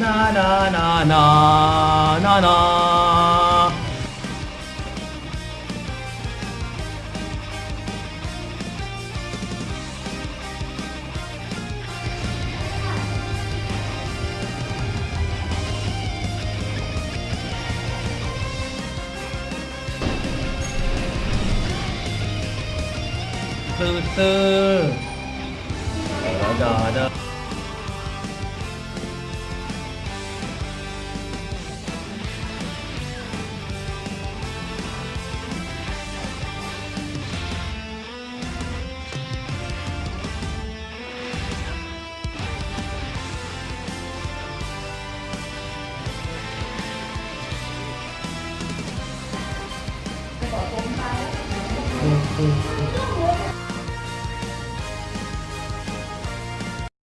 na na na na na na. Từ từ da da. Peace.